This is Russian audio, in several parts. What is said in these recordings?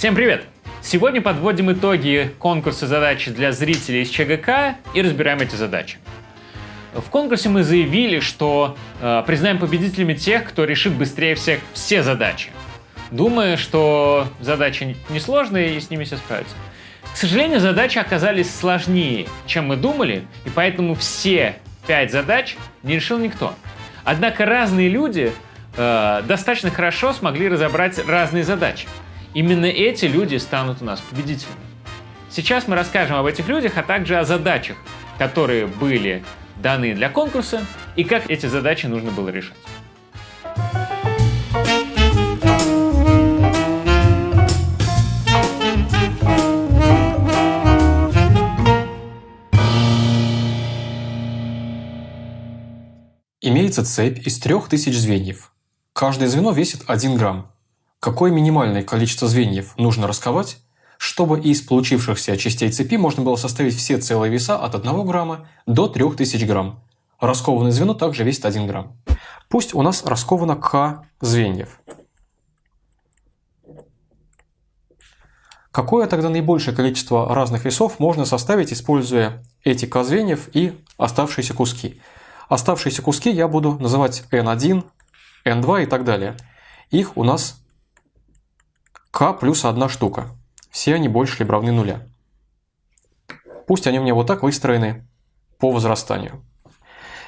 Всем привет! Сегодня подводим итоги конкурса задачи для зрителей из ЧГК и разбираем эти задачи. В конкурсе мы заявили, что э, признаем победителями тех, кто решит быстрее всех все задачи. Думаю, что задачи несложные и с ними все справятся. К сожалению, задачи оказались сложнее, чем мы думали, и поэтому все пять задач не решил никто. Однако разные люди э, достаточно хорошо смогли разобрать разные задачи. Именно эти люди станут у нас победителями. Сейчас мы расскажем об этих людях, а также о задачах, которые были даны для конкурса и как эти задачи нужно было решать. Имеется цепь из 3000 звеньев. Каждое звено весит 1 грамм. Какое минимальное количество звеньев нужно расковать, чтобы из получившихся частей цепи можно было составить все целые веса от 1 грамма до 3000 грамм. Раскованное звено также весит 1 грамм. Пусть у нас расковано К звеньев. Какое тогда наибольшее количество разных весов можно составить, используя эти К звеньев и оставшиеся куски? Оставшиеся куски я буду называть N1, N2 и так далее. Их у нас К плюс одна штука. Все они больше либо равны нуля. Пусть они у меня вот так выстроены по возрастанию.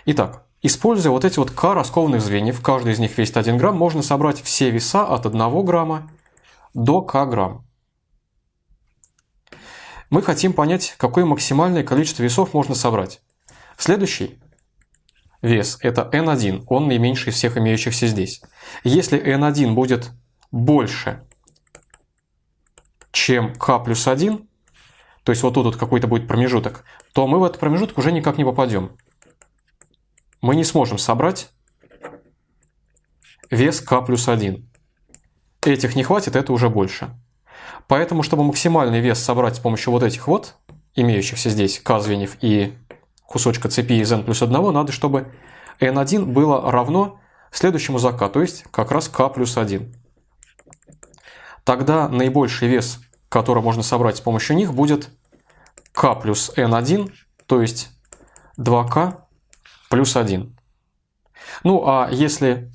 Итак, используя вот эти вот К раскованных звеньев, каждый из них весит 1 грамм, можно собрать все веса от 1 грамма до К грамм. Мы хотим понять, какое максимальное количество весов можно собрать. Следующий вес – это n1, он наименьший из всех имеющихся здесь. Если n1 будет больше, чем k плюс 1, то есть вот тут вот какой-то будет промежуток, то мы в этот промежуток уже никак не попадем. Мы не сможем собрать вес k плюс 1. Этих не хватит, это уже больше. Поэтому, чтобы максимальный вес собрать с помощью вот этих вот, имеющихся здесь k звеньев и кусочка цепи из n плюс 1, надо, чтобы n1 было равно следующему за то есть как раз k плюс 1. Тогда наибольший вес, который можно собрать с помощью них, будет k плюс n1, то есть 2k плюс 1. Ну а если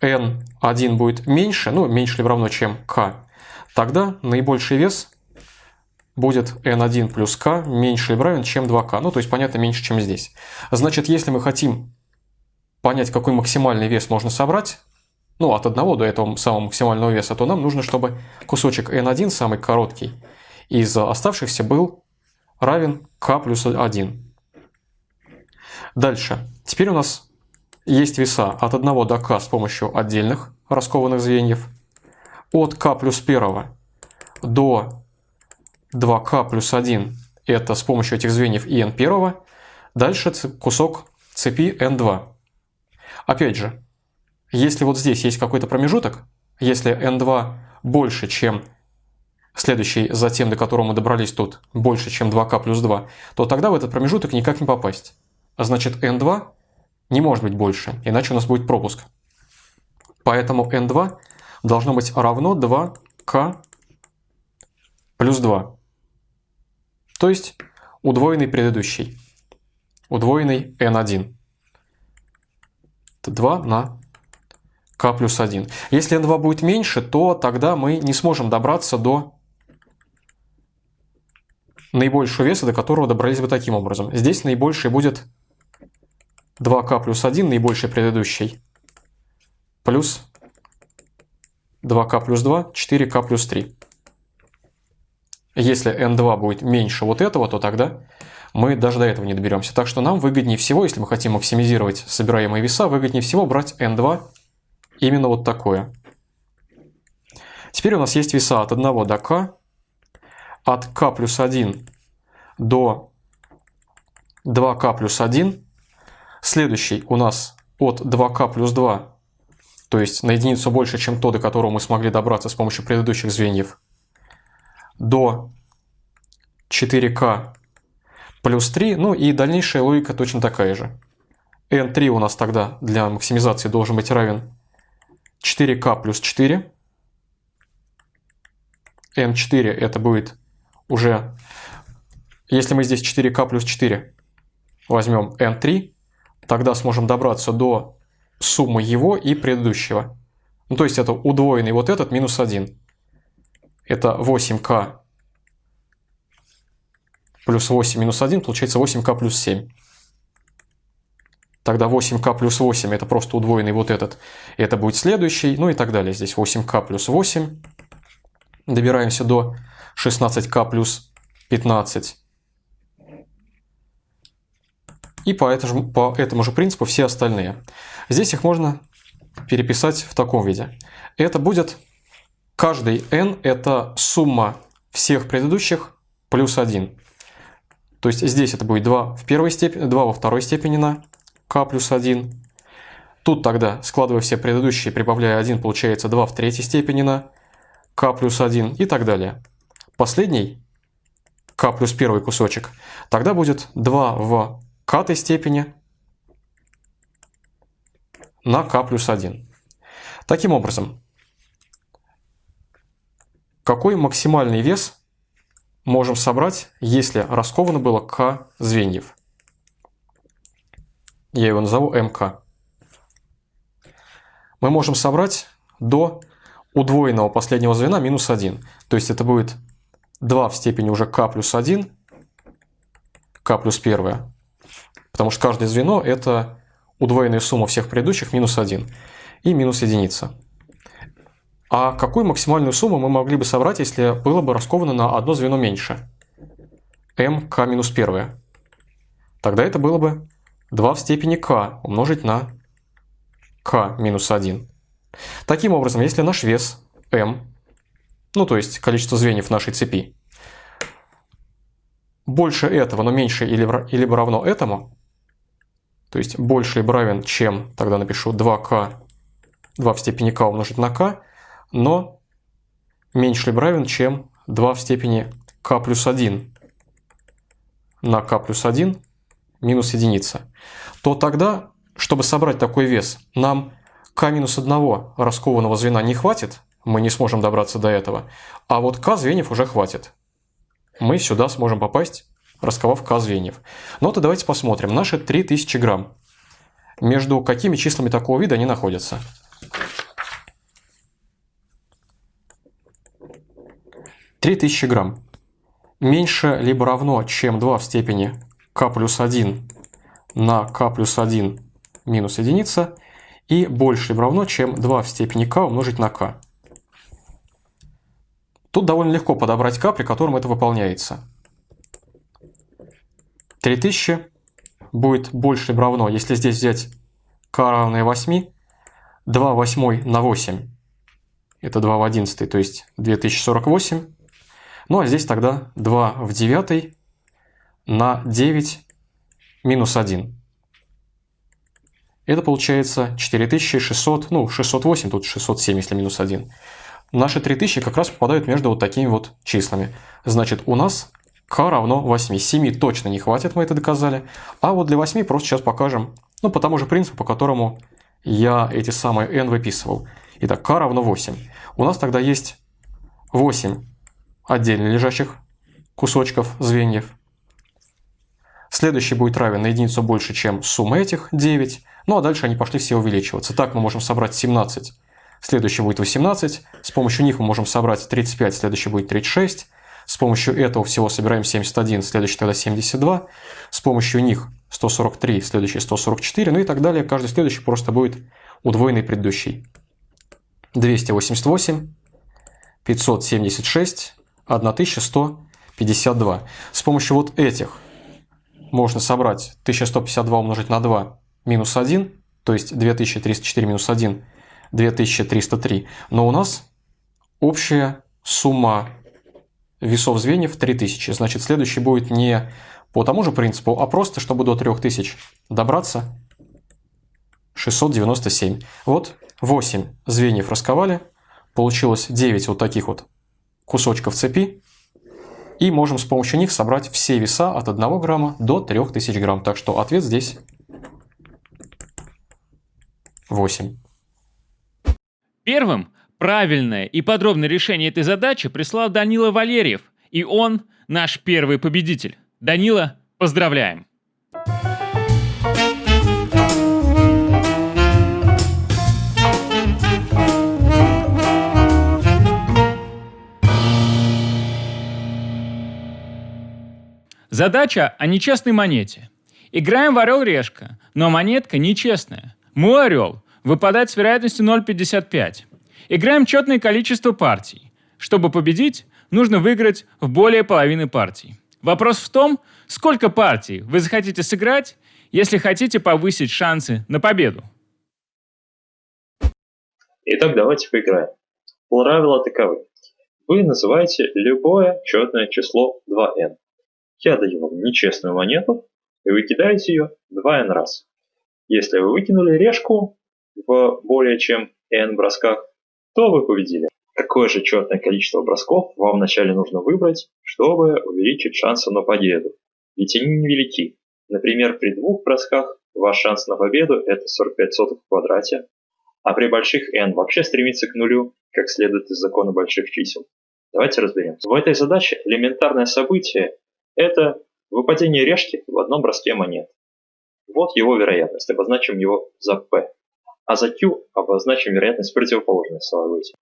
n1 будет меньше, ну меньше либо равно, чем k, тогда наибольший вес будет n1 плюс k меньше или равен, чем 2k. Ну, то есть, понятно, меньше, чем здесь. Значит, если мы хотим понять, какой максимальный вес можно собрать, ну, от 1 до этого самого максимального веса, то нам нужно, чтобы кусочек n1, самый короткий, из оставшихся был равен k плюс 1. Дальше. Теперь у нас есть веса от 1 до k с помощью отдельных раскованных звеньев. От k плюс 1 до 2k плюс 1 – это с помощью этих звеньев и n1. Дальше кусок цепи n2. Опять же, если вот здесь есть какой-то промежуток, если n2 больше, чем следующий за тем, до которого мы добрались тут, больше, чем 2k плюс 2, то тогда в этот промежуток никак не попасть. А значит, n2 не может быть больше, иначе у нас будет пропуск. Поэтому n2 должно быть равно 2k плюс 2. То есть удвоенный предыдущий. Удвоенный n1. Это 2 на k плюс 1. Если n2 будет меньше, то тогда мы не сможем добраться до наибольшего веса, до которого добрались бы таким образом. Здесь наибольший будет 2k плюс 1, наибольший предыдущий, плюс 2k плюс 2, 4k плюс 3. Если n2 будет меньше вот этого, то тогда мы даже до этого не доберемся. Так что нам выгоднее всего, если мы хотим максимизировать собираемые веса, выгоднее всего брать n2 именно вот такое. Теперь у нас есть веса от 1 до k, от k плюс 1 до 2k плюс 1. Следующий у нас от 2k плюс 2, то есть на единицу больше, чем то, до которого мы смогли добраться с помощью предыдущих звеньев, до 4К плюс 3, ну и дальнейшая логика точно такая же. n3 у нас тогда для максимизации должен быть равен 4К плюс 4. N4 это будет уже, если мы здесь 4К плюс 4 возьмем N3, тогда сможем добраться до суммы его и предыдущего. Ну, то есть это удвоенный вот этот минус 1. Это 8К плюс 8 минус 1, получается 8К плюс 7. Тогда 8К плюс 8 это просто удвоенный вот этот. Это будет следующий, ну и так далее. Здесь 8К плюс 8. Добираемся до 16К плюс 15. И по этому, по этому же принципу все остальные. Здесь их можно переписать в таком виде. Это будет каждый n – это сумма всех предыдущих плюс 1. То есть здесь это будет 2 в первой степени, 2 во второй степени на k плюс 1. Тут тогда, складывая все предыдущие, прибавляя 1, получается 2 в третьей степени на k плюс 1 и так далее. Последний, k плюс первый кусочек, тогда будет 2 в k степени на k плюс 1. Таким образом, какой максимальный вес можем собрать, если расковано было k звеньев? Я его назову МК. Мы можем собрать до удвоенного последнего звена минус 1. То есть это будет 2 в степени уже k плюс 1, k плюс 1. Потому что каждое звено это удвоенная сумма всех предыдущих минус 1 и минус единица. А какую максимальную сумму мы могли бы собрать, если было бы расковано на одно звено меньше? МК минус 1. Тогда это было бы 2 в степени k умножить на k минус 1. Таким образом, если наш вес m, ну то есть количество звеньев нашей цепи, больше этого, но меньше или, или равно этому, то есть больше либо равен, чем, тогда напишу 2k, 2 в степени k умножить на k, но меньше либо равен, чем 2 в степени k плюс 1 на k плюс 1 минус единица, то тогда, чтобы собрать такой вес, нам k минус 1 раскованного звена не хватит, мы не сможем добраться до этого, а вот k звеньев уже хватит. Мы сюда сможем попасть, расковав k звеньев. Ну то давайте посмотрим. Наши 3000 грамм. Между какими числами такого вида они находятся? Три тысячи грамм меньше либо равно, чем 2 в степени k плюс 1 на k плюс 1 минус единица и больше либо равно, чем 2 в степени k умножить на k. Тут довольно легко подобрать k, при котором это выполняется. 3000 будет больше либо равно, если здесь взять k равное 8, 2 восьмой на 8, это 2 в 11, то есть 2048. Ну а здесь тогда 2 в 9 на 9 минус 1. Это получается 4600, ну 608, тут 607, если минус 1. Наши 3000 как раз попадают между вот такими вот числами. Значит, у нас k равно 8. 7 точно не хватит, мы это доказали. А вот для 8 просто сейчас покажем, ну по тому же принципу, по которому я эти самые n выписывал. Итак, k равно 8. У нас тогда есть 8 отдельно лежащих кусочков звеньев. Следующий будет равен на единицу больше, чем сумма этих 9. Ну а дальше они пошли все увеличиваться. Так мы можем собрать 17. Следующий будет 18. С помощью них мы можем собрать 35. Следующий будет 36. С помощью этого всего собираем 71. Следующий тогда 72. С помощью них 143. Следующий 144. Ну и так далее. Каждый следующий просто будет удвоенный предыдущий. 288. 576. 1152. С помощью вот этих можно собрать 1152 умножить на 2 минус 1, то есть 2304 минус 1, 2303. Но у нас общая сумма весов звеньев 3000. Значит, следующий будет не по тому же принципу, а просто, чтобы до 3000 добраться, 697. Вот 8 звеньев расковали, получилось 9 вот таких вот кусочков цепи, и можем с помощью них собрать все веса от 1 грамма до 3000 грамм. Так что ответ здесь 8. Первым Правильное и подробное решение этой задачи прислал Данила Валерьев, и он наш первый победитель. Данила, поздравляем! Задача о нечестной монете. Играем в орел-решка, но монетка нечестная. Мой орел выпадает с вероятностью 0,55. Играем четное количество партий. Чтобы победить, нужно выиграть в более половины партий. Вопрос в том, сколько партий вы захотите сыграть, если хотите повысить шансы на победу. Итак, давайте поиграем. Правила таковы. Вы называете любое четное число 2n. Я даю вам нечестную монету, и вы кидаете ее 2n раз. Если вы выкинули решку в более чем n бросках, то вы победили. Какое же четное количество бросков вам вначале нужно выбрать, чтобы увеличить шансы на победу? Ведь они невелики. Например, при двух бросках ваш шанс на победу это 45 сотых в квадрате, а при больших n вообще стремится к нулю, как следует из закона больших чисел. Давайте разберемся. В этой задаче элементарное событие это выпадение решки в одном броске монет. Вот его вероятность, обозначим его за P. А за Q обозначим вероятность противоположной события.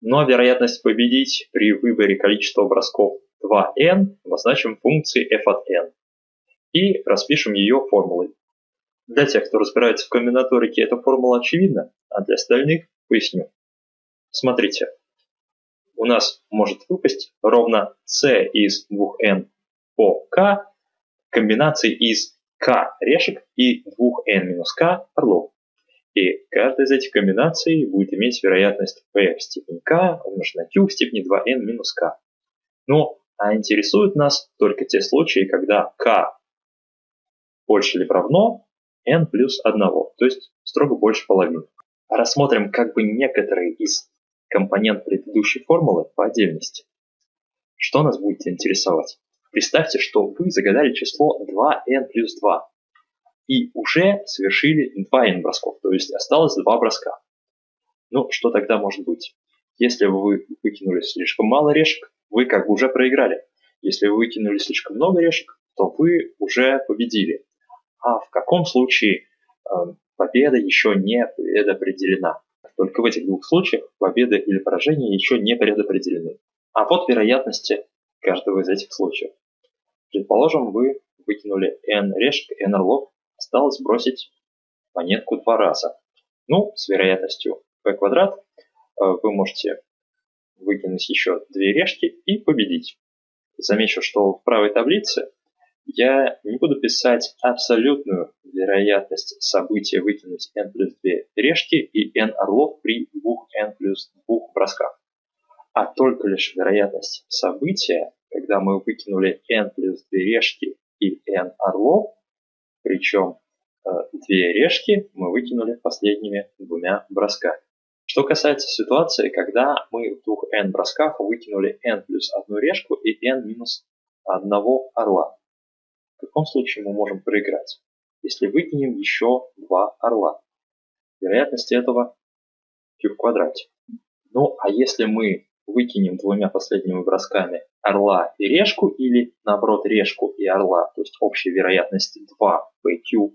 Но вероятность победить при выборе количества бросков 2n обозначим функцией f от n. И распишем ее формулой. Для тех, кто разбирается в комбинаторике, эта формула очевидна, а для остальных поясню. Смотрите, у нас может выпасть ровно c из 2n k комбинации из k решек и 2n-k орлов. И каждая из этих комбинаций будет иметь вероятность p в степени k умножить на q в степени 2n минус k. Ну, а интересуют нас только те случаи, когда k больше или равно n плюс 1, то есть строго больше половины. Рассмотрим как бы некоторые из компонент предыдущей формулы по отдельности. Что нас будет интересовать? Представьте, что вы загадали число 2n плюс 2 и уже совершили 2n бросков, то есть осталось 2 броска. Ну, что тогда может быть? Если вы выкинули слишком мало решек, вы как бы уже проиграли. Если вы выкинули слишком много решек, то вы уже победили. А в каком случае э, победа еще не предопределена? Только в этих двух случаях победа или поражение еще не предопределены. А вот вероятности каждого из этих случаев. Предположим, вы выкинули n решек, n орлов, осталось бросить монетку два раза. Ну, с вероятностью p квадрат э, вы можете выкинуть еще две решки и победить. Замечу, что в правой таблице я не буду писать абсолютную вероятность события выкинуть n плюс 2 решки и n орлов при 2n плюс 2 бросках, а только лишь вероятность события когда мы выкинули n плюс 2 решки и n орлов, причем э, две решки мы выкинули последними двумя бросками. Что касается ситуации, когда мы в двух n бросках выкинули n плюс одну решку и n минус одного орла. В каком случае мы можем проиграть? Если выкинем еще два орла. Вероятность этого q в квадрате. Ну, а если мы выкинем двумя последними бросками орла и решку, или наоборот решку и орла, то есть общая вероятность 2 PQ,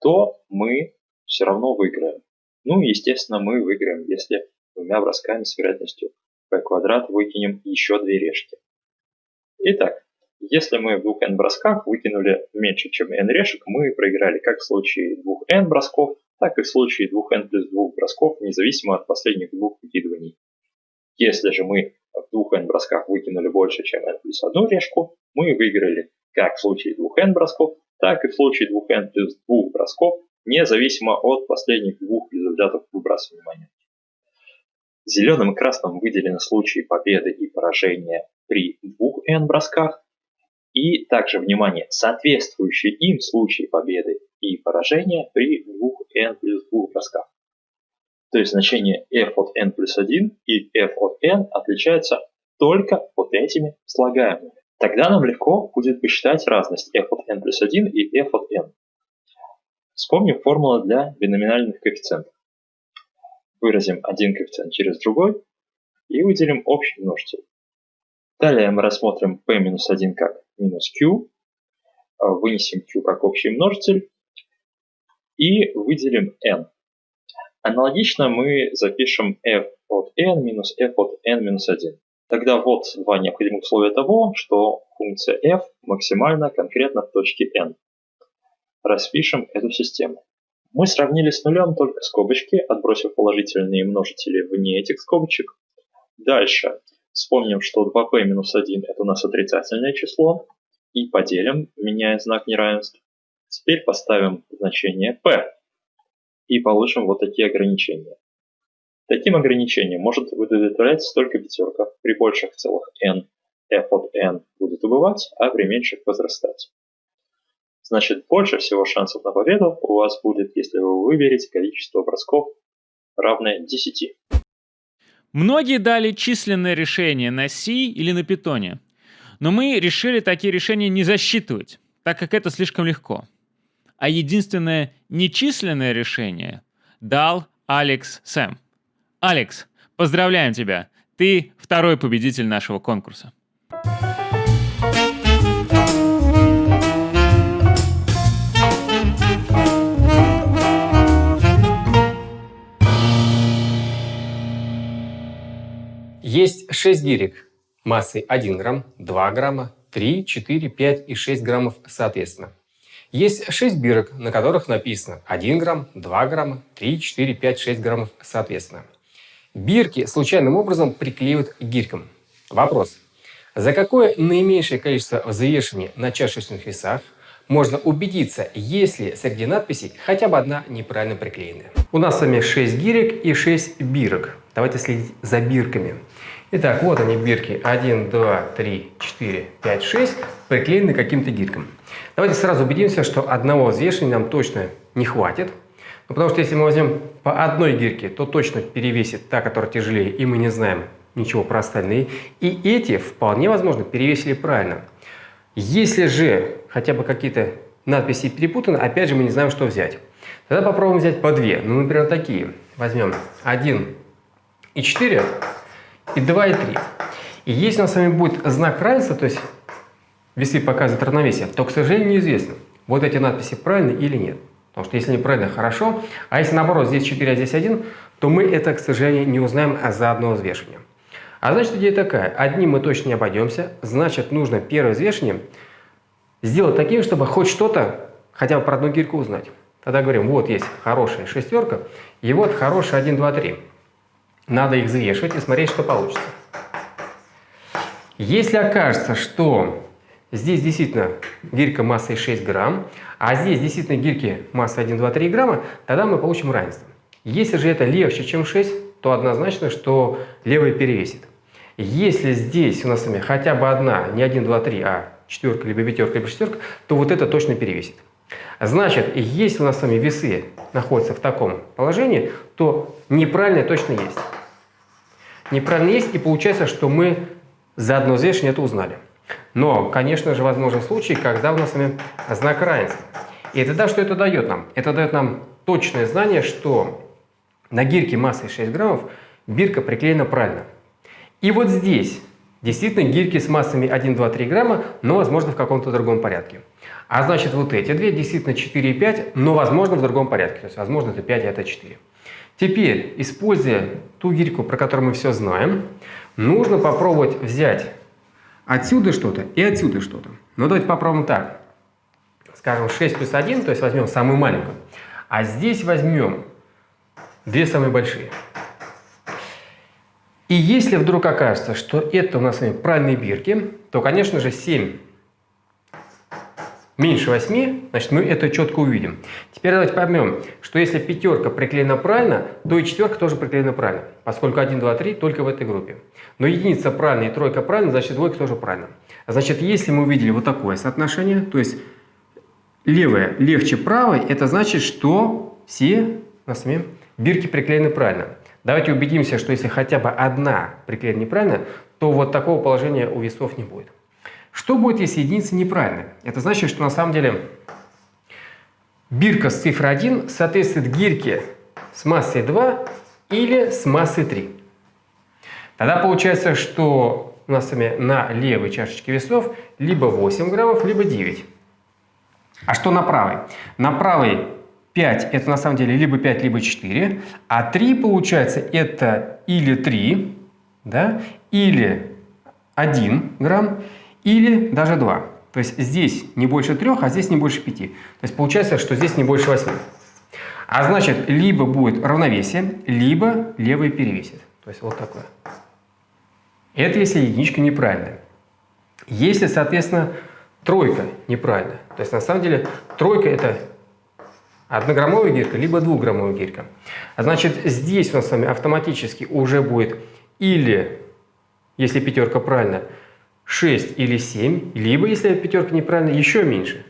то мы все равно выиграем. Ну и естественно мы выиграем, если двумя бросками с вероятностью p квадрат выкинем еще две решки. Итак, если мы в двух n бросках выкинули меньше, чем n решек, мы проиграли как в случае двух n бросков, так и в случае двух n плюс двух бросков, независимо от последних двух выкидываний. Если же мы в двух n бросках выкинули больше, чем n плюс одну решку, мы выиграли как в случае двух n бросков, так и в случае двух n плюс двух бросков, независимо от последних двух результатов выбрасывания монет. Зеленым и красным выделены случаи победы и поражения при двух n бросках, и также, внимание, соответствующие им случаи победы и поражения при двух n плюс двух бросках. То есть значение f от n плюс 1 и f от n отличаются только вот этими слагаемыми. Тогда нам легко будет посчитать разность f от n плюс 1 и f от n. Вспомним формулу для биноминальных коэффициентов. выразим один коэффициент через другой и выделим общий множитель. Далее мы рассмотрим p-1 как минус q, вынесем q как общий множитель и выделим n. Аналогично мы запишем f от n минус f от n минус 1. Тогда вот два необходимых условия того, что функция f максимальна конкретно в точке n. Распишем эту систему. Мы сравнили с нулем только скобочки, отбросив положительные множители вне этих скобочек. Дальше вспомним, что 2p минус 1 это у нас отрицательное число. И поделим, меняя знак неравенства. Теперь поставим значение p. И получим вот такие ограничения. Таким ограничением может удовлетворяться только пятерка. При больших целых n f от n будет убывать, а при меньших возрастать. Значит, больше всего шансов на победу у вас будет, если вы выберете количество бросков равное 10. Многие дали численное решение на C или на Python, но мы решили такие решения не засчитывать, так как это слишком легко. А единственное нечисленное решение дал Алекс Сэм. Алекс, поздравляем тебя! Ты второй победитель нашего конкурса. Есть 6 гирек массой 1 грамм, 2 грамма, 3, 4, 5 и 6 граммов соответственно. Есть 6 бирок, на которых написано 1 грамм, 2 грамма, 3, 4, 5, 6 граммов соответственно. Бирки случайным образом приклеивают гирькам. Вопрос. За какое наименьшее количество взвешивания на чашечных весах можно убедиться, если среди надписей хотя бы одна неправильно приклеенная. У нас с вами 6 гирек и 6 бирок. Давайте следить за бирками. Итак, вот они бирки 1, 2, 3, 4, 5, 6, приклеены каким-то гиркам. Давайте сразу убедимся, что одного взвешивания нам точно не хватит. Ну, потому что если мы возьмем по одной гирке, то точно перевесит та, которая тяжелее, и мы не знаем ничего про остальные. И эти вполне возможно перевесили правильно. Если же хотя бы какие-то надписи перепутаны, опять же мы не знаем, что взять. Тогда попробуем взять по две. Ну, например, такие. Возьмем 1 и 4, и 2 и 3. И если у нас с вами будет знак равенства, то есть весы показывают равновесие, то, к сожалению, неизвестно, вот эти надписи правильны или нет. Потому что если они правильно, хорошо. А если наоборот, здесь 4, а здесь 1, то мы это, к сожалению, не узнаем за одно взвешивание. А значит, идея такая. Одним мы точно не обойдемся. Значит, нужно первое взвешивание сделать таким, чтобы хоть что-то, хотя бы про одну гирьку узнать. Тогда говорим, вот есть хорошая шестерка, и вот хорошая 1, 2, 3. Надо их взвешивать и смотреть, что получится. Если окажется, что здесь действительно гирька массой 6 грамм, а здесь действительно гирьки массой 1, 2, 3 грамма, тогда мы получим равенство. Если же это легче, чем 6, то однозначно, что левая перевесит. Если здесь у нас с вами хотя бы одна, не 1, 2, 3, а четверка, либо пятерка, либо шестерка, то вот это точно перевесит. Значит, если у нас с вами весы находятся в таком положении, то неправильное точно есть. Неправильно есть, и получается, что мы за одно взвешивание это узнали. Но, конечно же, возможен случай, когда у нас с вами знак равенства. И тогда что это дает нам? Это дает нам точное знание, что на гирке массой 6 граммов бирка приклеена правильно. И вот здесь действительно гирьки с массами 1, 2, 3 грамма, но возможно в каком-то другом порядке. А значит вот эти две действительно 4 и 5, но возможно в другом порядке. То есть возможно это 5, а это 4. Теперь, используя ту гирьку, про которую мы все знаем, нужно попробовать взять отсюда что-то и отсюда что-то. Ну давайте попробуем так. Скажем 6 плюс 1, то есть возьмем самую маленькую. А здесь возьмем две самые большие. И если вдруг окажется, что это у нас с вами правильные бирки, то, конечно же, 7 меньше 8, значит, мы это четко увидим. Теперь давайте поймем, что если пятерка приклеена правильно, то и четверка тоже приклеена правильно, поскольку 1, 2, 3 только в этой группе. Но единица правильная и тройка правильная, значит, двойка тоже правильно. Значит, если мы увидели вот такое соотношение, то есть левая легче правой, это значит, что все у нас с вами бирки приклеены правильно. Давайте убедимся, что если хотя бы одна приклеена неправильно, то вот такого положения у весов не будет. Что будет, если единица неправильная? Это значит, что на самом деле бирка с цифрой 1 соответствует гирьке с массой 2 или с массой 3. Тогда получается, что у нас с вами на левой чашечке весов либо 8 граммов, либо 9. А что на правой? На правой 5 это на самом деле либо 5, либо 4, а 3 получается это или 3, да, или 1 грамм, или даже 2. То есть здесь не больше 3, а здесь не больше 5. То есть получается, что здесь не больше 8. А значит, либо будет равновесие, либо левый перевесит. То есть вот такое. Это если единичка неправильная. Если, соответственно, тройка неправильная. То есть на самом деле тройка это однограммовая гирька, либо двухграммовая гирька. А значит, здесь у нас с вами автоматически уже будет или, если пятерка правильная, 6 или 7, либо, если пятерка неправильная, еще меньше.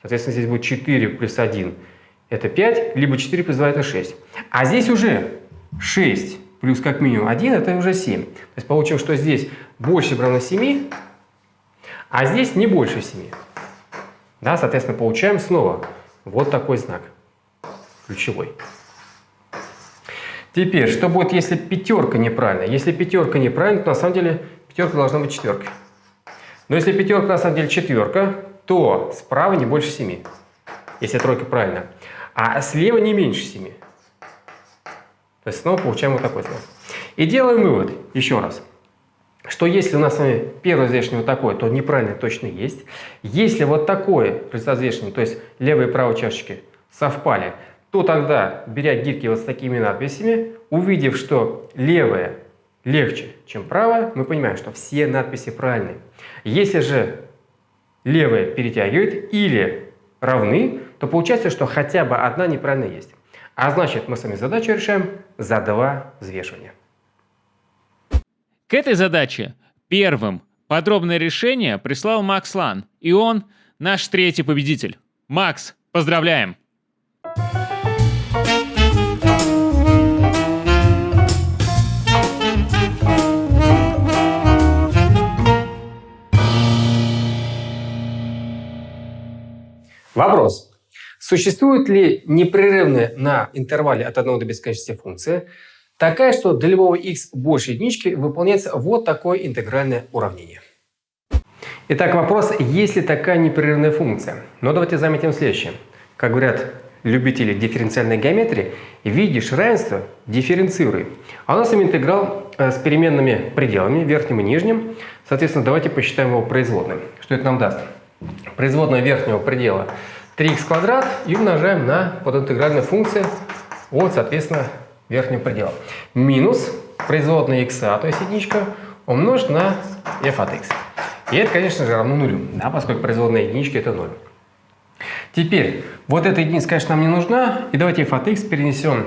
Соответственно, здесь будет 4 плюс 1 это 5, либо 4 плюс 2 это 6. А здесь уже 6 плюс как минимум 1 это уже 7. То есть получим, что здесь больше равно 7, а здесь не больше 7. Да, соответственно, получаем снова вот такой знак ключевой. Теперь, что будет, если пятерка неправильная? Если пятерка неправильная, то на самом деле пятерка должна быть четверкой. Но если пятерка на самом деле четверка, то справа не больше 7, если тройка правильная. А слева не меньше 7. То есть снова получаем вот такой знак. И делаем вывод, еще раз, что если у нас с вами первое взвешивание вот такое, то неправильно точно есть. Если вот такое результат то есть левые и правые чашечки совпали, то тогда, беря гирьки вот с такими надписями, увидев, что левая легче, чем правая, мы понимаем, что все надписи правильные. Если же левая перетягивает или равны, то получается, что хотя бы одна неправильно есть. А значит, мы с вами задачу решаем за два взвешивания. К этой задаче первым подробное решение прислал Макс Лан, и он наш третий победитель. Макс, поздравляем! Вопрос. Существует ли непрерывная на интервале от 1 до бесконечности функция, такая, что для любого x больше единички выполняется вот такое интегральное уравнение? Итак, вопрос, есть ли такая непрерывная функция? Но давайте заметим следующее. Как говорят любители дифференциальной геометрии, видишь равенство – дифференцируй. А у нас интеграл э, с переменными пределами, верхним и нижним. Соответственно, давайте посчитаем его производным. Что это нам даст? производная верхнего предела 3х квадрат и умножаем на подинтегральную функцию от, соответственно, верхнего предела. Минус производная x, то есть единичка, умножить на f от x. И это, конечно же, равно нулю, да, поскольку производная единички это 0. Теперь, вот эта единица, конечно, нам не нужна. И давайте f от x перенесем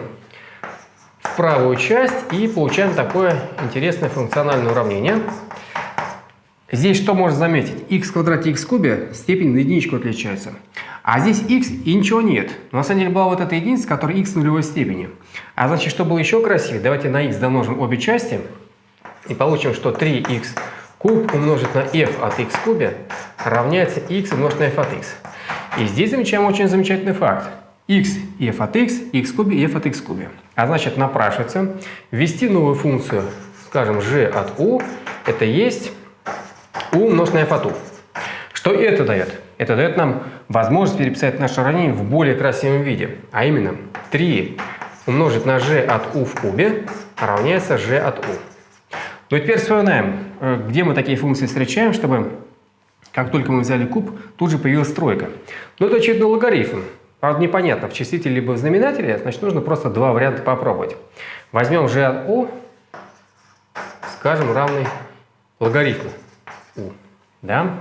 в правую часть и получаем такое интересное функциональное уравнение – Здесь что можно заметить? x в квадрате x в кубе степень на единичку отличается. А здесь x и ничего нет. Но на самом деле была вот эта единица, которая x нулевой степени. А значит, что было еще красивее, давайте на x домножим обе части. И получим, что 3x куб умножить на f от x в кубе равняется x умножить на f от x. И здесь замечаем очень замечательный факт. x и f от x, x в кубе и f от x в кубе. А значит, напрашивается ввести новую функцию, скажем, g от u, это есть умножить на f от u. Что это дает? Это дает нам возможность переписать наше уравнение в более красивом виде. А именно 3 умножить на g от u в кубе равняется g от u. Ну и теперь вспоминаем, э, где мы такие функции встречаем, чтобы как только мы взяли куб, тут же появилась тройка. Ну это очевидно логарифм. Правда, непонятно, в числителе либо в знаменателе, значит, нужно просто два варианта попробовать. Возьмем g от u, скажем, равный логарифму. Да?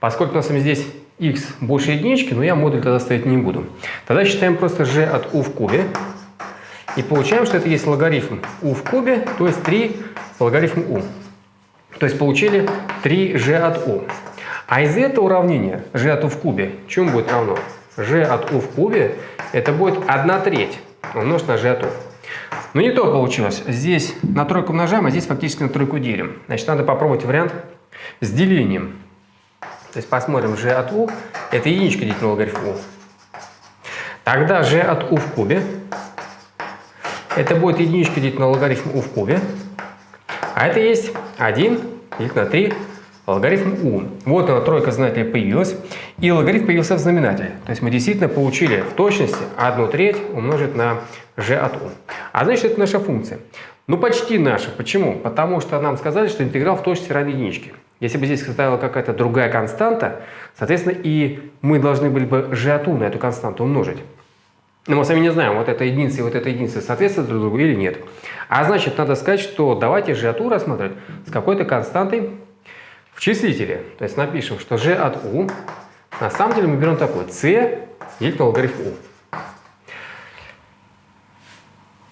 Поскольку у нас здесь x больше единички, но я модуль тогда ставить не буду. Тогда считаем просто g от u в кубе. И получаем, что это есть логарифм u в кубе, то есть 3 логарифм u. То есть получили 3g от u. А из этого уравнения g от u в кубе чему будет равно? g от u в кубе это будет 1 треть умножить на g от u. Но не то получилось. Здесь на тройку умножаем, а здесь фактически на тройку делим. Значит, надо попробовать вариант с делением. То есть посмотрим g от u, это единичка делить на логарифм u. Тогда g от u в кубе Это будет единичка делить на логарифм u в кубе. А это есть 1 делить на 3 логарифм u. Вот она, тройка знаменателя появилась. И логарифм появился в знаменателе. То есть мы действительно получили в точности 1 треть умножить на g от u. А значит, это наша функция. Ну, почти наша. Почему? Потому что нам сказали, что интеграл в точности равен единичке. Если бы здесь стояла какая-то другая константа, соответственно, и мы должны были бы u на эту константу умножить. Но мы сами не знаем, вот эта единица и вот эта единица соответствуют друг другу или нет. А значит, надо сказать, что давайте u рассматривать с какой-то константой в числителе. То есть напишем, что g от u, на самом деле мы берем такой, c делить на логарифм u.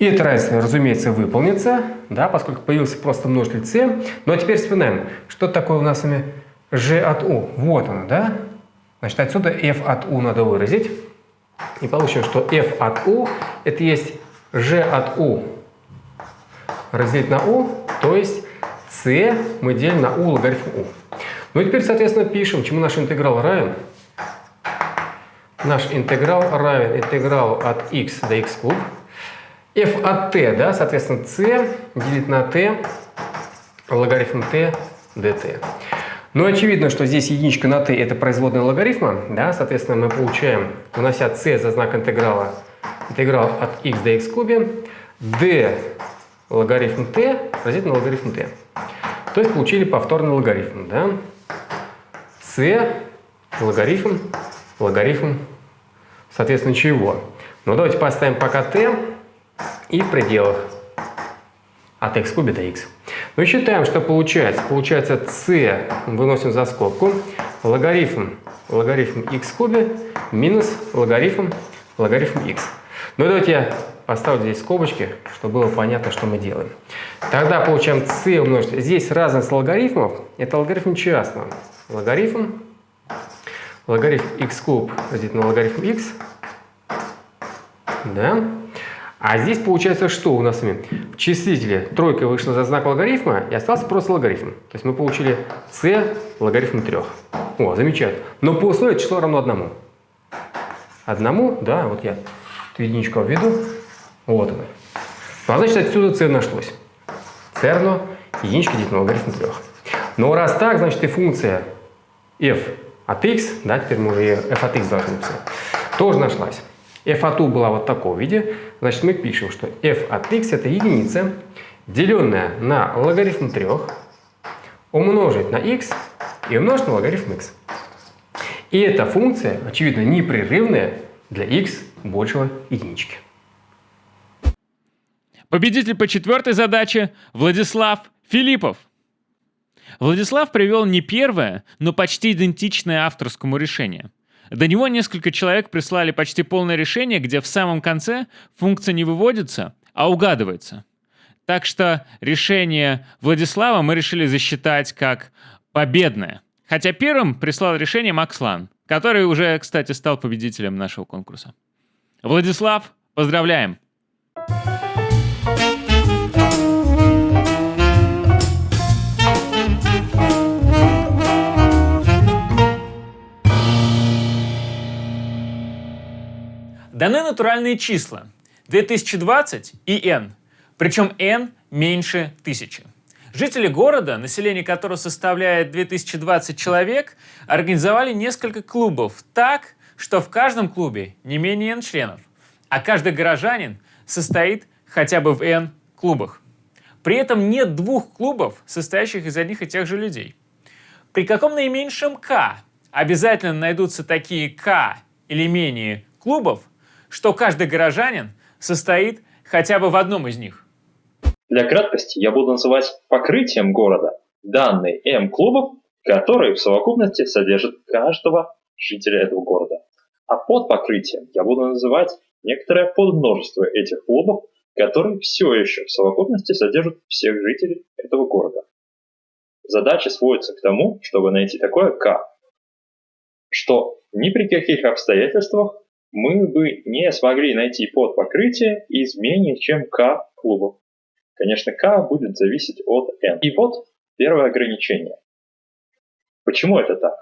И это равенство, разумеется, выполнится, да, поскольку появился просто множитель c. Но ну, а теперь вспоминаем, что такое у нас с вами g от u. Вот оно, да? Значит, отсюда f от u надо выразить. И получим, что f от u это есть g от u разделить на u, то есть c мы делим на u логарифм u. Ну и теперь, соответственно, пишем, чему наш интеграл равен. Наш интеграл равен интегралу от x до x куб f от t, да, соответственно, c делить на t логарифм t dt. Ну, очевидно, что здесь единичка на t это производная логарифма, да, соответственно, мы получаем, унося c за знак интеграла, интеграл от x до x кубе, d логарифм t разделить на логарифм t. То есть получили повторный логарифм, да, c логарифм, логарифм, соответственно, чего? Ну, давайте поставим пока t и в пределах от x кубе до x. Мы считаем, что получается. Получается c выносим за скобку. Логарифм, логарифм x кубе минус логарифм, логарифм x. Ну давайте я поставлю здесь скобочки, чтобы было понятно, что мы делаем. Тогда получаем c умножить. Здесь разность логарифмов. Это логарифм частного. Логарифм, логарифм x куб разделить на логарифм x. Да. А здесь получается что у нас с? В числителе тройка вышла за знак логарифма и остался просто логарифм. То есть мы получили c логарифм 3. О, замечательно. Но по условию число равно одному. Одному, да, вот я эту единичку введу. Вот она. Ну, а значит, отсюда c нашлось. c равно единичка делить на логарифм 3. Но раз так, значит и функция f от x, да, теперь мы уже f от x должны написать, тоже нашлась f от u была вот в таком виде, значит мы пишем, что f от x это единица, деленная на логарифм 3, умножить на x и умножить на логарифм x. И эта функция, очевидно, непрерывная для x большего единички. Победитель по четвертой задаче Владислав Филиппов. Владислав привел не первое, но почти идентичное авторскому решение – до него несколько человек прислали почти полное решение, где в самом конце функция не выводится, а угадывается. Так что решение Владислава мы решили засчитать как победное. Хотя первым прислал решение Макс Лан, который уже, кстати, стал победителем нашего конкурса. Владислав, поздравляем! Даны натуральные числа 2020 и n, причем n меньше тысячи. Жители города, население которого составляет 2020 человек, организовали несколько клубов так, что в каждом клубе не менее n членов, а каждый горожанин состоит хотя бы в n клубах. При этом нет двух клубов, состоящих из одних и тех же людей. При каком наименьшем k обязательно найдутся такие k или менее клубов, что каждый горожанин состоит хотя бы в одном из них. Для краткости я буду называть покрытием города данные М-клубов, которые в совокупности содержат каждого жителя этого города. А под покрытием я буду называть некоторое подмножество этих клубов, которые все еще в совокупности содержат всех жителей этого города. Задача сводится к тому, чтобы найти такое К, что ни при каких обстоятельствах мы бы не смогли найти под покрытие из менее чем k клубов. Конечно, k будет зависеть от n. И вот первое ограничение. Почему это так?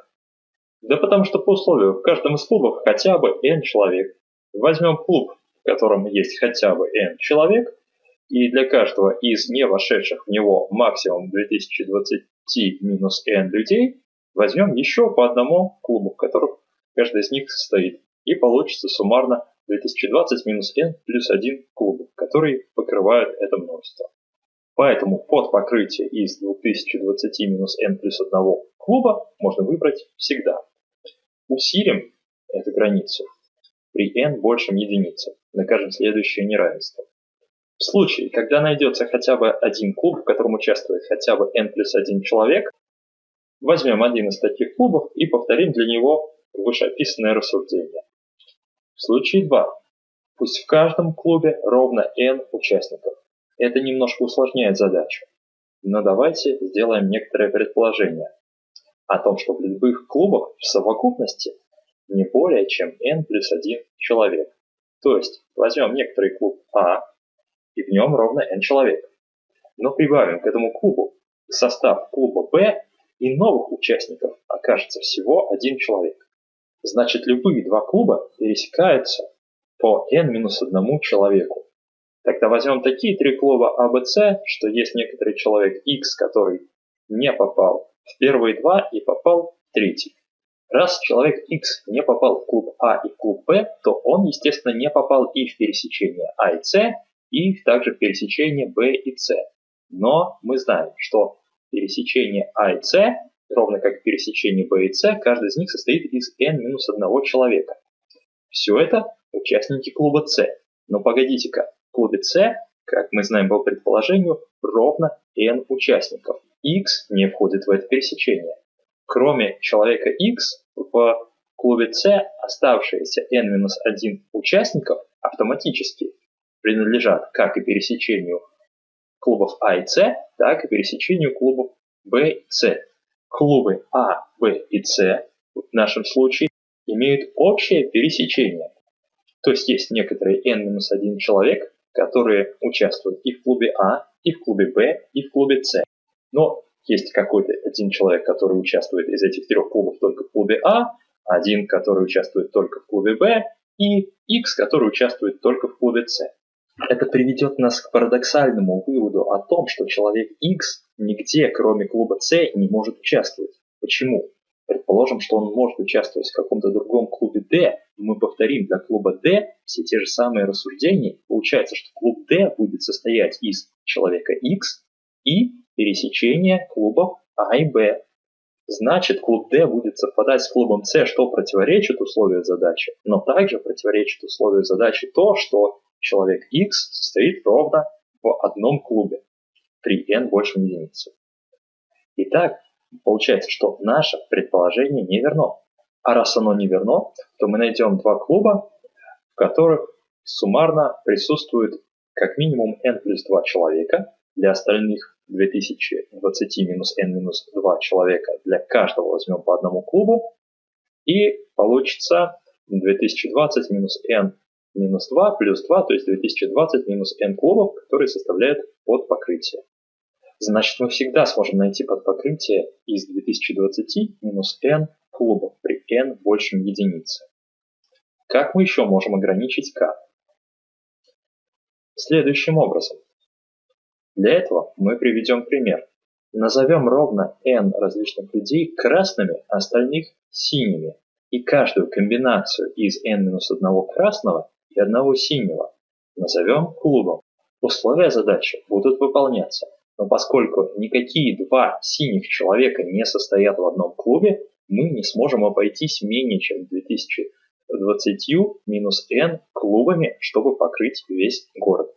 Да потому что по условию в каждом из клубов хотя бы n человек. Возьмем клуб, в котором есть хотя бы n человек, и для каждого из не вошедших в него максимум 2020 минус n людей возьмем еще по одному клубу, в которых каждый из них состоит. И получится суммарно 2020 минус n плюс 1 клубов, которые покрывают это множество. Поэтому под покрытие из 2020 минус n плюс 1 клуба можно выбрать всегда. Усилим эту границу при n большем единице. Докажем следующее неравенство. В случае, когда найдется хотя бы один клуб, в котором участвует хотя бы n плюс 1 человек, возьмем один из таких клубов и повторим для него вышеописанное рассуждение. В случае 2. Пусть в каждом клубе ровно n участников. Это немножко усложняет задачу. Но давайте сделаем некоторое предположение о том, что в любых клубах в совокупности не более чем n плюс 1 человек. То есть возьмем некоторый клуб А, и в нем ровно n человек. Но прибавим к этому клубу состав клуба Б, и новых участников окажется всего один человек. Значит, любые два клуба пересекаются по n-1 человеку. Тогда возьмем такие три клуба А, Б, С, что есть некоторый человек X, который не попал в первые два и попал в третий. Раз человек X не попал в клуб А и в клуб Б, то он, естественно, не попал и в пересечение А и С, и также в пересечение B и C. Но мы знаем, что пересечение А и С, ровно как пересечение B и C, каждый из них состоит из n-1 человека. Все это участники клуба С. Но погодите-ка, в клубе С, как мы знаем по предположению, ровно n участников. X не входит в это пересечение. Кроме человека X, в клубе С оставшиеся n-1 участников автоматически принадлежат как и пересечению клубов А и С, так и пересечению клубов Б и С. Клубы А, Б и С в нашем случае имеют общее пересечение. То есть есть некоторые n-1 человек, которые участвуют и в клубе А, и в клубе Б, и в клубе С. Но есть какой-то один человек, который участвует из этих трех клубов только в клубе А, один, который участвует только в клубе Б, и X, который участвует только в клубе С. Это приведет нас к парадоксальному выводу о том, что человек X нигде, кроме клуба C, не может участвовать. Почему? Предположим, что он может участвовать в каком-то другом клубе D, и мы повторим для клуба D все те же самые рассуждения. Получается, что клуб D будет состоять из человека X и пересечения клубов А и Б. Значит, клуб D будет совпадать с клубом C, что противоречит условию задачи, но также противоречит условию задачи то, что человек X состоит ровно в одном клубе при n большем единице. Итак, получается, что наше предположение не верно. А раз оно не верно, то мы найдем два клуба, в которых суммарно присутствует как минимум n плюс 2 человека, для остальных 2020 минус n минус 2 человека, для каждого возьмем по одному клубу, и получится 2020 минус n минус 2 плюс 2, то есть 2020 минус n клубов, которые составляют под покрытие. Значит, мы всегда сможем найти под покрытие из 2020 минус n клубов при n большем единице. Как мы еще можем ограничить k? Следующим образом. Для этого мы приведем пример. Назовем ровно n различных людей красными, а остальных синими. И каждую комбинацию из n-1 красного и одного синего назовем клубом. Условия задачи будут выполняться, но поскольку никакие два синих человека не состоят в одном клубе, мы не сможем обойтись менее чем 2020 минус n клубами, чтобы покрыть весь город.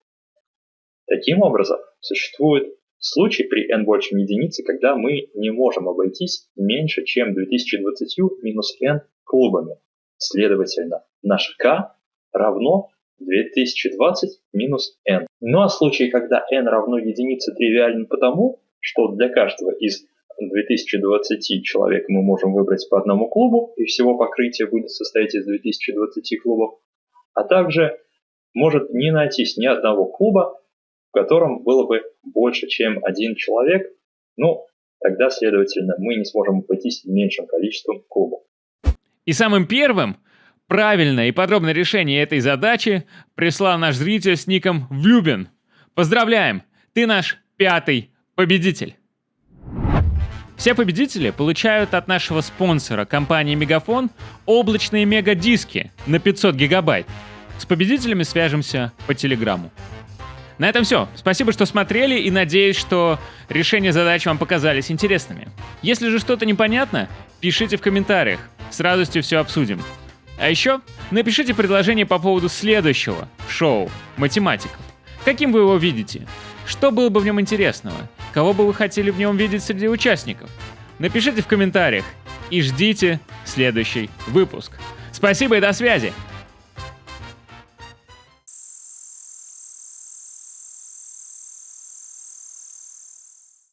Таким образом, существует случай при n большем единице, когда мы не можем обойтись меньше, чем 2020 минус n клубами. Следовательно, наш k равно 2020 минус n. Ну а случай, когда n равно единице, тривиален потому, что для каждого из 2020 человек мы можем выбрать по одному клубу, и всего покрытие будет состоять из 2020 клубов, а также может не найтись ни одного клуба, в котором было бы больше, чем один человек, ну, тогда, следовательно, мы не сможем обойтись меньшим количеством клубов. И самым первым Правильное и подробное решение этой задачи прислал наш зритель с ником Влюбин. Поздравляем! Ты наш пятый победитель! Все победители получают от нашего спонсора компании Мегафон облачные мегадиски на 500 гигабайт. С победителями свяжемся по телеграмму. На этом все. Спасибо, что смотрели и надеюсь, что решения задач вам показались интересными. Если же что-то непонятно, пишите в комментариях. С радостью все обсудим. А еще напишите предложение по поводу следующего шоу «Математиков». Каким вы его видите? Что было бы в нем интересного? Кого бы вы хотели в нем видеть среди участников? Напишите в комментариях и ждите следующий выпуск. Спасибо и до связи!